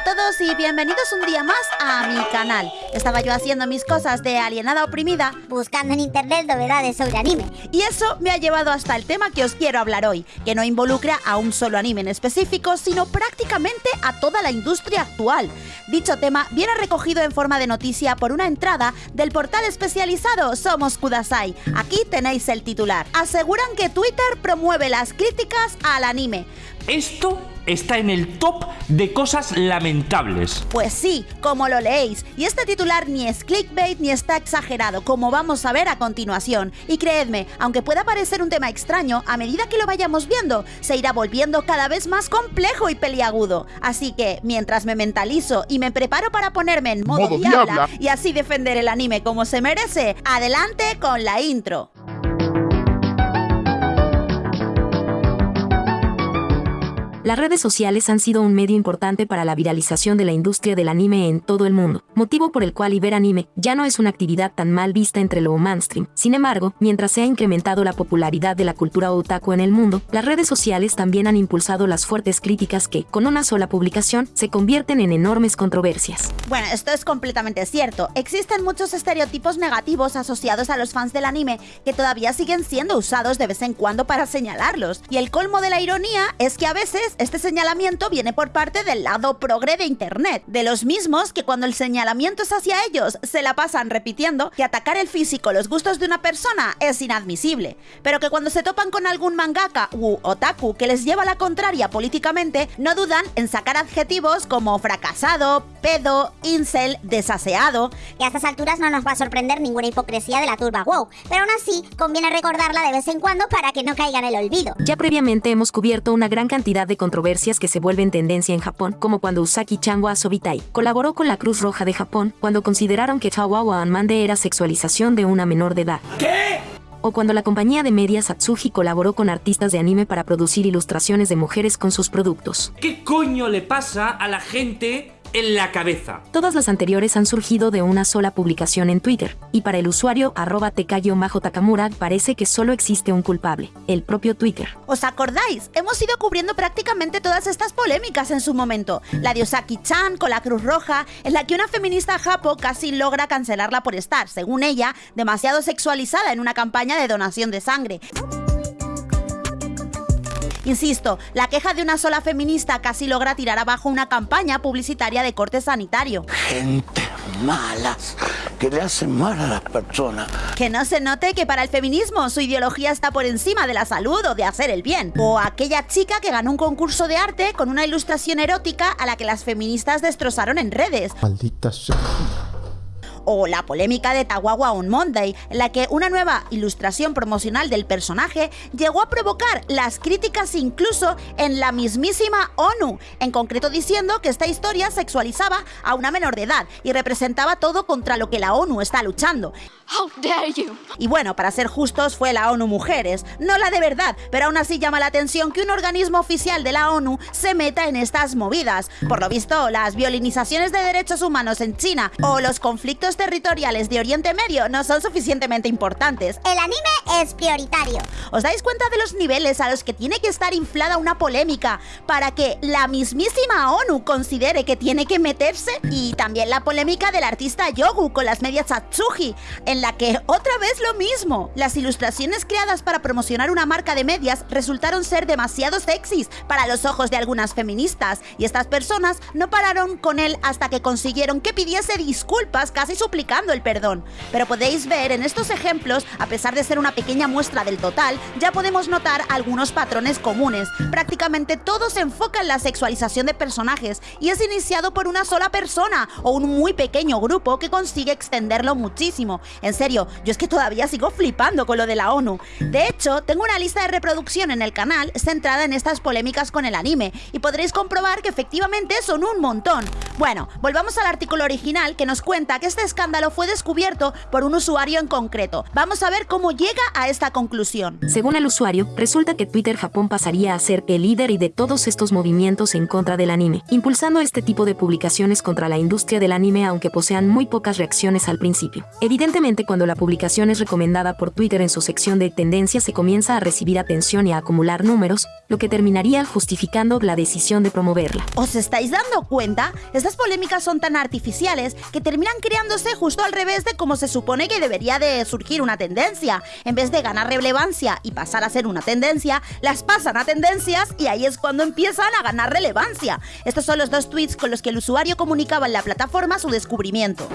a todos y bienvenidos un día más a mi canal. Estaba yo haciendo mis cosas de alienada oprimida, buscando en internet novedades sobre anime. Y eso me ha llevado hasta el tema que os quiero hablar hoy, que no involucra a un solo anime en específico, sino prácticamente a toda la industria actual. Dicho tema viene recogido en forma de noticia por una entrada del portal especializado Somos Kudasai. Aquí tenéis el titular. Aseguran que Twitter promueve las críticas al anime. Esto está en el top de cosas lamentables. Pues sí, como lo leéis. Y este titular ni es clickbait ni está exagerado, como vamos a ver a continuación. Y creedme, aunque pueda parecer un tema extraño, a medida que lo vayamos viendo, se irá volviendo cada vez más complejo y peliagudo. Así que, mientras me mentalizo y me preparo para ponerme en modo, diabla y así defender el anime como se merece, adelante con la intro. Las redes sociales han sido un medio importante para la viralización de la industria del anime en todo el mundo, motivo por el cual ver anime ya no es una actividad tan mal vista entre lo mainstream. Sin embargo, mientras se ha incrementado la popularidad de la cultura otaku en el mundo, las redes sociales también han impulsado las fuertes críticas que, con una sola publicación, se convierten en enormes controversias. Bueno, esto es completamente cierto. Existen muchos estereotipos negativos asociados a los fans del anime que todavía siguen siendo usados de vez en cuando para señalarlos. Y el colmo de la ironía es que a veces este señalamiento viene por parte del lado progre de Internet, de los mismos que cuando el señalamiento es hacia ellos se la pasan repitiendo que atacar el físico, los gustos de una persona es inadmisible, pero que cuando se topan con algún mangaka u otaku que les lleva la contraria políticamente, no dudan en sacar adjetivos como fracasado, pedo, incel, desaseado. Y a estas alturas no nos va a sorprender ninguna hipocresía de la turba wow, pero aún así conviene recordarla de vez en cuando para que no caiga en el olvido. Ya previamente hemos cubierto una gran cantidad de controversias que se vuelven tendencia en Japón, como cuando Usaki Chanwa Sobitai colaboró con la Cruz Roja de Japón cuando consideraron que Chawawa Anmande era sexualización de una menor de edad. ¿Qué? O cuando la compañía de medias Atsuji colaboró con artistas de anime para producir ilustraciones de mujeres con sus productos. ¿Qué coño le pasa a la gente en la cabeza. Todas las anteriores han surgido de una sola publicación en Twitter, y para el usuario arroba majo takamura parece que solo existe un culpable, el propio Twitter. ¿Os acordáis? Hemos ido cubriendo prácticamente todas estas polémicas en su momento. La de Osaki-chan con la Cruz Roja, en la que una feminista japo casi logra cancelarla por estar, según ella, demasiado sexualizada en una campaña de donación de sangre. Insisto, la queja de una sola feminista casi logra tirar abajo una campaña publicitaria de corte sanitario. Gente malas que le hacen mal a las personas. Que no se note que para el feminismo su ideología está por encima de la salud o de hacer el bien. O aquella chica que ganó un concurso de arte con una ilustración erótica a la que las feministas destrozaron en redes. Maldita sea o la polémica de Tawawa on Monday, en la que una nueva ilustración promocional del personaje llegó a provocar las críticas incluso en la mismísima ONU, en concreto diciendo que esta historia sexualizaba a una menor de edad y representaba todo contra lo que la ONU está luchando. Y bueno, para ser justos, fue la ONU Mujeres, no la de verdad, pero aún así llama la atención que un organismo oficial de la ONU se meta en estas movidas. Por lo visto, las violinizaciones de derechos humanos en China o los conflictos territoriales de Oriente Medio no son suficientemente importantes. El anime es prioritario. ¿Os dais cuenta de los niveles a los que tiene que estar inflada una polémica para que la mismísima ONU considere que tiene que meterse? Y también la polémica del artista Yogu con las medias Atsugi, en la que otra vez lo mismo. Las ilustraciones creadas para promocionar una marca de medias resultaron ser demasiado sexys para los ojos de algunas feministas y estas personas no pararon con él hasta que consiguieron que pidiese disculpas casi suplicando el perdón. Pero podéis ver en estos ejemplos, a pesar de ser una pequeña muestra del total, ya podemos notar algunos patrones comunes. Prácticamente todo se en la sexualización de personajes y es iniciado por una sola persona o un muy pequeño grupo que consigue extenderlo muchísimo. En serio, yo es que todavía sigo flipando con lo de la ONU. De hecho, tengo una lista de reproducción en el canal centrada en estas polémicas con el anime y podréis comprobar que efectivamente son un montón. Bueno, volvamos al artículo original que nos cuenta que este escándalo fue descubierto por un usuario en concreto. Vamos a ver cómo llega a esta conclusión. Según el usuario, resulta que Twitter Japón pasaría a ser el líder y de todos estos movimientos en contra del anime, impulsando este tipo de publicaciones contra la industria del anime aunque posean muy pocas reacciones al principio. Evidentemente cuando la publicación es recomendada por Twitter en su sección de tendencias se comienza a recibir atención y a acumular números, lo que terminaría justificando la decisión de promoverla. ¿Os estáis dando cuenta? Estas polémicas son tan artificiales que terminan justo al revés de cómo se supone que debería de surgir una tendencia. En vez de ganar relevancia y pasar a ser una tendencia, las pasan a tendencias y ahí es cuando empiezan a ganar relevancia. Estos son los dos tweets con los que el usuario comunicaba en la plataforma su descubrimiento.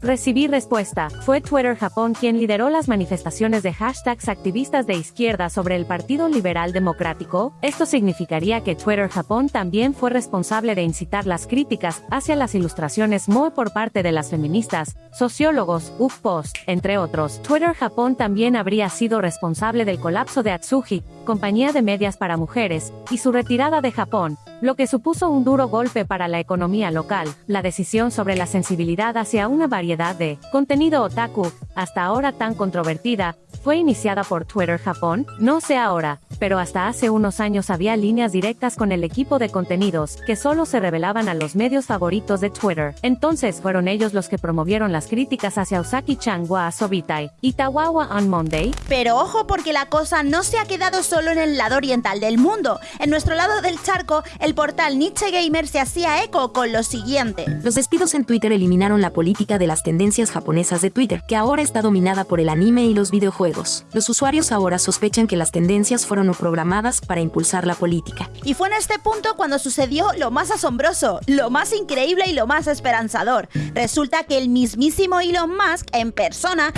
Recibí respuesta. Fue Twitter Japón quien lideró las manifestaciones de hashtags activistas de izquierda sobre el Partido Liberal Democrático. Esto significaría que Twitter Japón también fue responsable de incitar las críticas hacia las ilustraciones Moe por parte de las feministas, sociólogos, UFPost, entre otros. Twitter Japón también habría sido responsable del colapso de Atsugi, compañía de medias para mujeres, y su retirada de Japón, lo que supuso un duro golpe para la economía local. La decisión sobre la sensibilidad hacia una variedad de contenido otaku, hasta ahora tan controvertida, fue iniciada por Twitter Japón, no sé ahora, pero hasta hace unos años había líneas directas con el equipo de contenidos, que solo se revelaban a los medios favoritos de Twitter. Entonces fueron ellos los que promovieron las críticas hacia Usaki-chan wa Sobitai y Tawawa on Monday. Pero ojo porque la cosa no se ha quedado solo en el lado oriental del mundo. En nuestro lado del charco, el portal Nietzsche Gamer se hacía eco con lo siguiente. Los despidos en Twitter eliminaron la política de las tendencias japonesas de Twitter, que ahora está dominada por el anime y los videojuegos. Los usuarios ahora sospechan que las tendencias fueron programadas para impulsar la política. Y fue en este punto cuando sucedió lo más asombroso, lo más increíble y lo más esperanzador. Resulta que el mismísimo Elon Musk en persona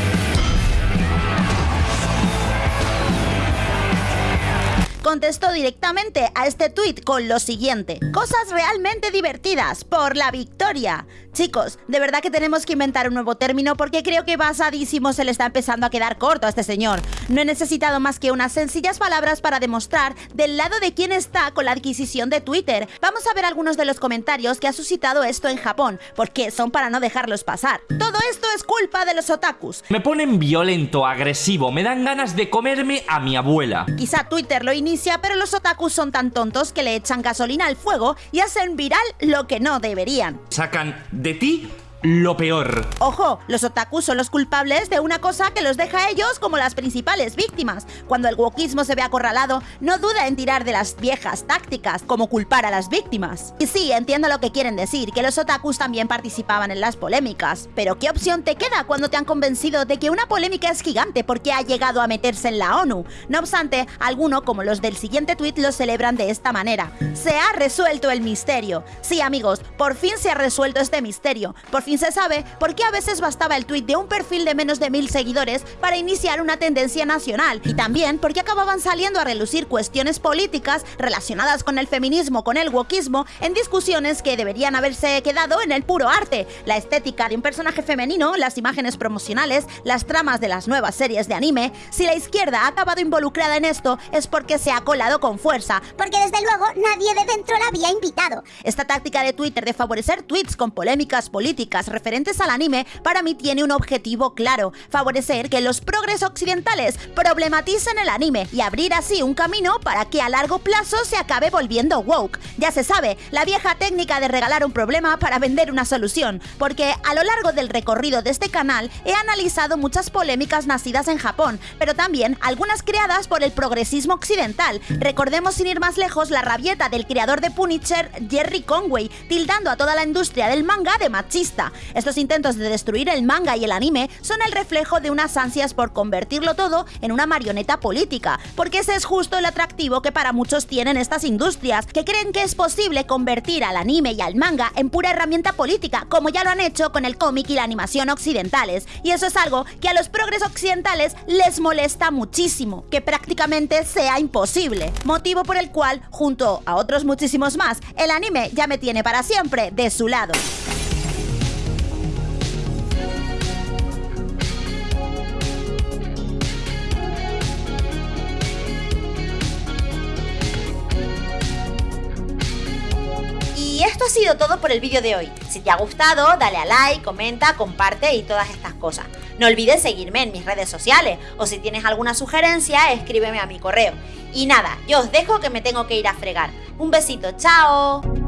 contestó directamente a este tuit con lo siguiente. Cosas realmente divertidas por la victoria. Chicos, de verdad que tenemos que inventar un nuevo término porque creo que basadísimo se le está empezando a quedar corto a este señor. No he necesitado más que unas sencillas palabras para demostrar del lado de quién está con la adquisición de Twitter. Vamos a ver algunos de los comentarios que ha suscitado esto en Japón, porque son para no dejarlos pasar. Todo esto es culpa de los otakus. Me ponen violento, agresivo, me dan ganas de comerme a mi abuela. Quizá Twitter lo inicia, pero los otakus son tan tontos que le echan gasolina al fuego y hacen viral lo que no deberían. Sacan de ti lo peor. Ojo, los otakus son los culpables de una cosa que los deja a ellos como las principales víctimas. Cuando el wokismo se ve acorralado, no duda en tirar de las viejas tácticas, como culpar a las víctimas. Y sí, entiendo lo que quieren decir, que los otakus también participaban en las polémicas. Pero ¿qué opción te queda cuando te han convencido de que una polémica es gigante porque ha llegado a meterse en la ONU? No obstante, alguno, como los del siguiente tweet, lo celebran de esta manera. Se ha resuelto el misterio. Sí, amigos, por fin se ha resuelto este misterio. Por fin se sabe por qué a veces bastaba el tweet de un perfil de menos de mil seguidores para iniciar una tendencia nacional y también por qué acababan saliendo a relucir cuestiones políticas relacionadas con el feminismo, con el wokismo, en discusiones que deberían haberse quedado en el puro arte, la estética de un personaje femenino, las imágenes promocionales, las tramas de las nuevas series de anime. Si la izquierda ha acabado involucrada en esto es porque se ha colado con fuerza, Porque desde luego nadie de dentro la había invitado. esta táctica de Twitter de favorecer tweets con polémicas políticas referentes al anime para mí tiene un objetivo claro, favorecer que los progres occidentales problematicen el anime y abrir así un camino para que a largo plazo se acabe volviendo woke. Ya se sabe, la vieja técnica de regalar un problema para vender una solución, porque a lo largo del recorrido de este canal he analizado muchas polémicas nacidas en Japón, pero también algunas creadas por el progresismo occidental. Recordemos sin ir más lejos la rabieta del creador de Punisher, Jerry Conway, tildando a toda la industria del manga de machista. Estos intentos de destruir el manga y el anime son el reflejo de unas ansias por convertirlo todo en una marioneta política, porque ese es justo el atractivo que para muchos tienen estas industrias, que creen que es posible convertir al anime y al manga en pura herramienta política, como ya lo han hecho con el cómic y la animación occidentales. Y eso es algo que a los progres occidentales les molesta muchísimo, que prácticamente sea imposible. Motivo por el cual, junto a otros muchísimos más, el anime ya me tiene para siempre de su lado. Todo por el vídeo de hoy. Si te ha gustado, dale a like, comenta, comparte y todas estas cosas. No olvides seguirme en mis redes sociales o si tienes alguna sugerencia, escríbeme a mi correo. Y nada, yo os dejo que me tengo que ir a fregar. Un besito, chao.